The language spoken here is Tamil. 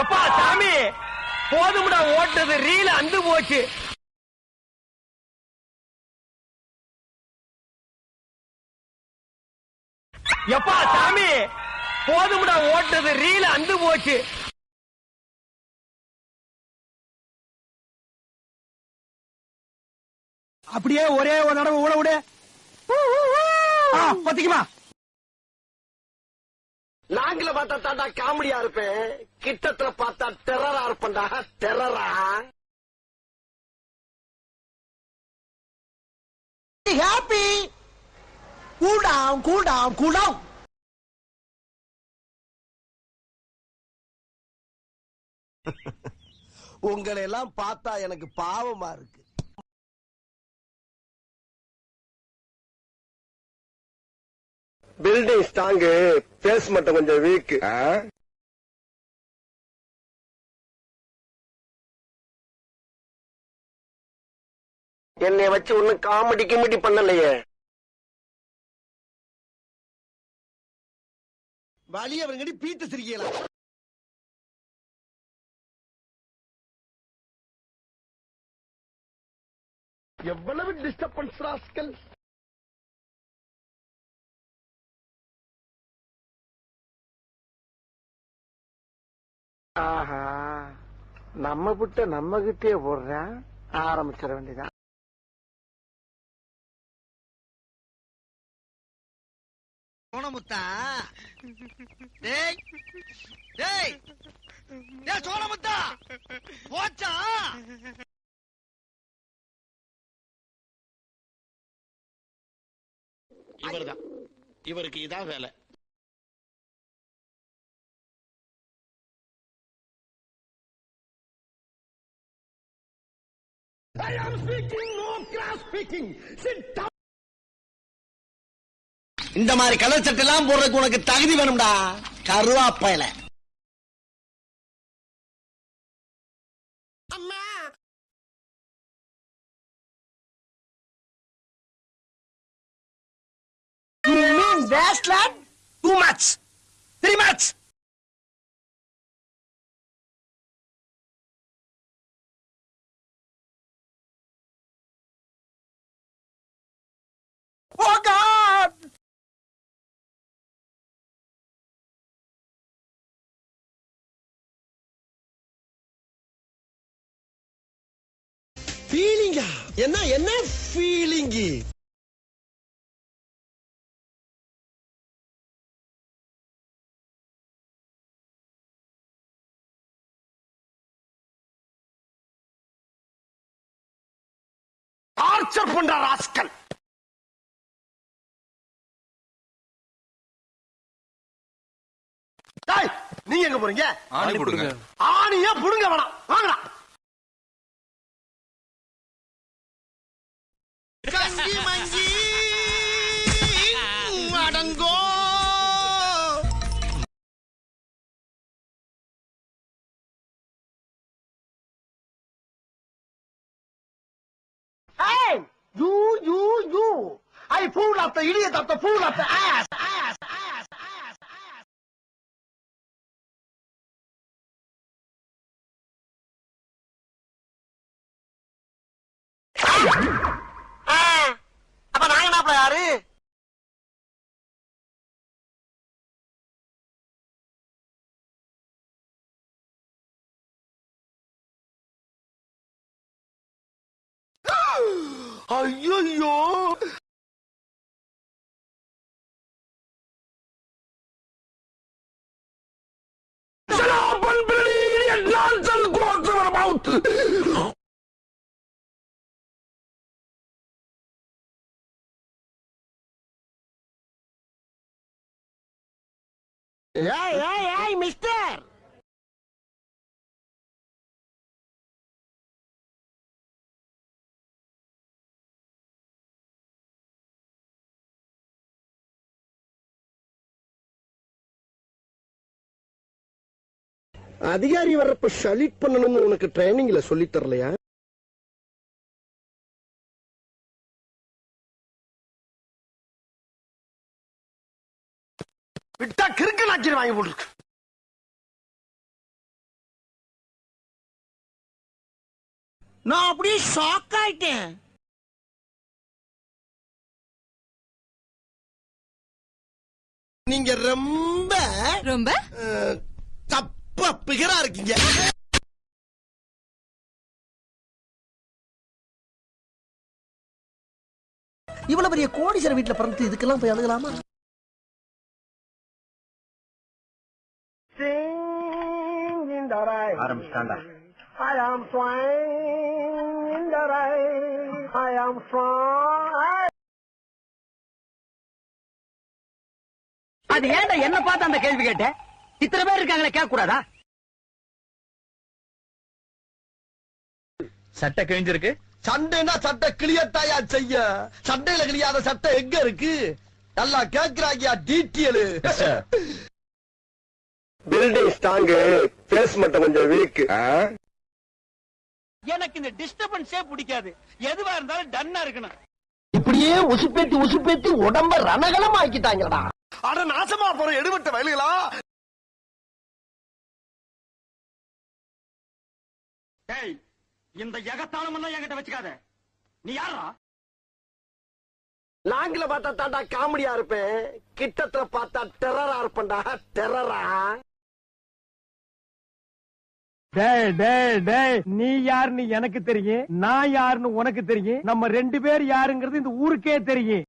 எப்பா சாமி? போதும்டா ஓட்டுறது. ரீல அந்து போச்சு. எப்பா சாமி? போதும்டா ஓட்டுறது. ரீல அந்து போச்சு. அப்படியே ஒரே ஒரு தடவை ஊழ விடு. ஆ, பத்திக்குமா? நாங்கள பார்த்தா தாண்டா காமெடியா இருப்பேன். கிட்டத்துல பார்த்தா டெரரா இருப்பேன்டா. டெரரா ஹாப்பி டவுன் கூல் டவுன் உங்களை எல்லாம் பார்த்தா எனக்கு பாவமா இருக்கு. பில்டிங் ஸ்ட்ராங்கு பேஸ் மட்டும் கொஞ்சம் வீக் என்னை வச்சு ஒண்ணும் காமெடி கிமெடி பண்ணலையே. வழிய அவங்கடி பீத்து சிரிக்கலாம் எவ்வளவு டிஸ்டர்பன்ஸ் ராஸ்கல்? ஆஹா. நம்ம விட்ட நம்ம கிட்டே போடுறேன் ஆரம்பிச்சிட வேண்டியதான் சோனமுத்தா டேய். டேய். டேய் சோனமுத்தா போச்சா? இவர்தான். இவருக்கு இதான் வேலை. இந்த மாதிரி கலர் சட்டை எல்லாம் போடுறதுக்கு உனக்கு தகுதி வேணும்டா கருவாப்பையில You mean wasteland? Too much. Very much. ஃபீலிங்கா என்ன என்ன ஃபீலிங்கு டார்ச்சர் பண்ற ராஸ்கல். நீங்க எங்க போறீங்க? ஆணி கொடுங்க. ஆணியா புடுங்க வேணாம். வாங்கடா. கஞ்சி மஞ்சி அடங்கோ Hey, you, you, you. I fool of the idiot of the fool of the ass, ass, ass, ஐயோ nonsense goes. Hey, hey, hey, mister! அதிகாரி வர்றப்ப ஷலிட் பண்ணணும்னு உனக்கு ட்ரைனிங்ல சொல்லி தரலையா? விட்டா கிறுக்கு நாக்கி வாங்கி போட்டுருக்கு. நான் அப்படியே ஷாக் ஆயிட்டேன். நீங்க ரொம்ப ரொம்ப? தப்பு தப்பா பிகரா இருக்கீங்க. இவ்வளவு பெரிய கோடீஸ்வரர் வீட்டுல பிறந்து இதுக்கெல்லாம் போய் அழுகலாமா ஆரம்பிச்சாண்டா I am flying in the rain. I am flying. அது ஏன்டா என்ன பார்த்து அந்த கேள்வி கேட்ட? இத்தனை பேர் இருக்காங்களே கேட்க கூடாதா சட்டை கிழிஞ்சிருக்கு. சண்டைனா சட்டை கிளியத்தாயா செய்ய? சண்டையில கிளியாத சட்டை எங்க இருக்கு? நல்லா கேக்குறாங்கயா டீட்டியல் பில்டிங் ஸ்ட்ராங்கு பேஸ் மட்டும் கொஞ்சம் வீக் எனக்கு இந்த டிஸ்டர்பன்ஸே பிடிக்காது. எதுவா இருந்தாலும் டன்னா இருக்கணும். இப்படியே உசுப்பேத்தி உசுப்பேத்தி உடம்ப ரணகலம் ஆக்கிட்டாங்கடா அட நாசமா போற எடுபட்ட வயலுகளா? டேய் இந்த எகத்தாளம் எல்லாம் என்கிட்ட வச்சுக்காத. நீ யாரா லாங்கில பார்த்தா தாண்டா காமெடியா இருப்பேன். கிட்டத்துல பார்த்தா டெரரா இருப்பேன்டா. டெரரா டேய் டேய் டேய் நீ யாருன்னு எனக்கு தெரியும் நான் யாருன்னு உனக்கு தெரியும். நம்ம ரெண்டு பேர் யாருங்கிறது இந்த ஊருக்கே தெரியும்.